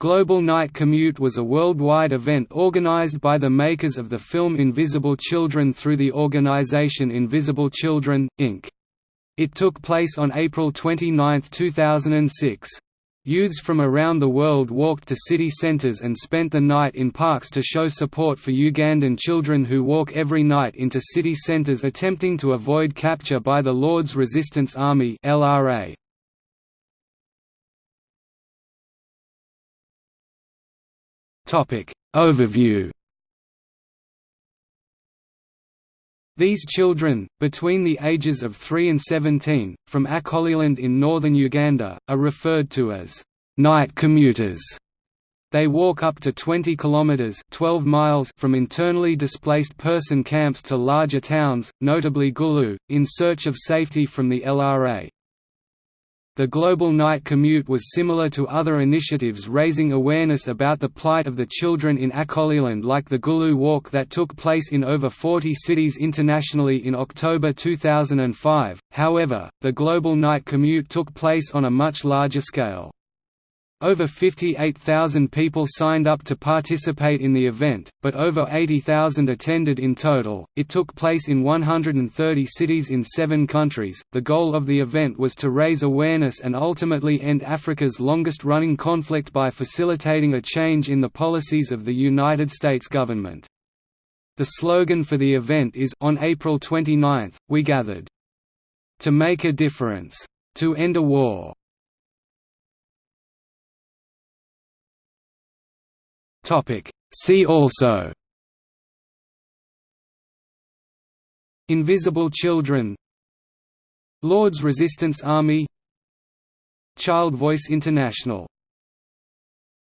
Global Night Commute was a worldwide event organized by the makers of the film Invisible Children through the organization Invisible Children, Inc. It took place on April 29, 2006. Youths from around the world walked to city centers and spent the night in parks to show support for Ugandan children who walk every night into city centers attempting to avoid capture by the Lord's Resistance Army LRA. Overview These children, between the ages of 3 and 17, from Acholiland in northern Uganda, are referred to as night commuters. They walk up to 20 kilometers (12 miles) from internally displaced person camps to larger towns, notably Gulu, in search of safety from the LRA. The Global Night Commute was similar to other initiatives raising awareness about the plight of the children in Acholiland like the Gulu Walk that took place in over 40 cities internationally in October 2005, however, the Global Night Commute took place on a much larger scale. Over 58,000 people signed up to participate in the event, but over 80,000 attended in total. It took place in 130 cities in seven countries. The goal of the event was to raise awareness and ultimately end Africa's longest running conflict by facilitating a change in the policies of the United States government. The slogan for the event is On April 29, we gathered to make a difference, to end a war. See also Invisible Children Lord's Resistance Army Child Voice International